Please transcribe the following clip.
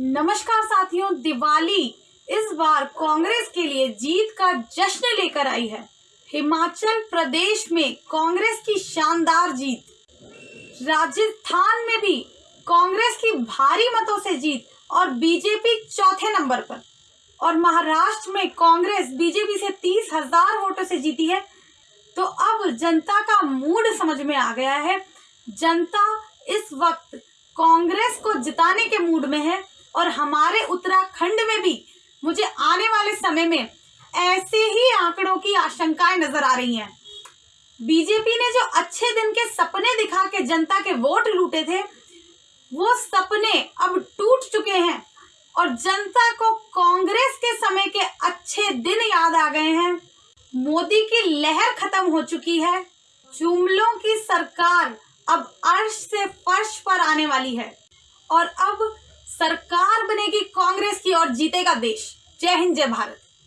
नमस्कार साथियों, दिवाली इस बार कांग्रेस के लिए जीत का जश्न लेकर आई है। हिमाचल प्रदेश में कांग्रेस की शानदार जीत। राजस्थान में भी कांग्रेस की भारी मतों से जीत और बीजेपी चौथे नंबर पर। और महाराष्ट्र में कांग्रेस बीजेपी से तीस हज़ार वोटों से जीती है। तो अब जनता का मूड समझ में आ गया है। जनता इस वक्त कांग्रेस को जिताने के मूड में है। और हमारे उत्तराखंड में भी मुझे आने वाले समय में ऐसे ही आंकड़ों की आशंकाएँ नज़र आ रही हैं। बीजेपी ने जो अच्छे दिन के सपने दिखा के जनता के वोट लूटे थे, वो सपने अब टूट चुके हैं और जनता को कांग्रेस के समय के अच्छे दिन याद आ गए हैं। मोदी की लहर खत्म हो चुकी है। जुमलों की सरकार अब अर्श से फर्श पर आने वाली है। और अब सरकार बनेगी कांग्रेस की और जीतेगा देश। जय हिंद जय भारत।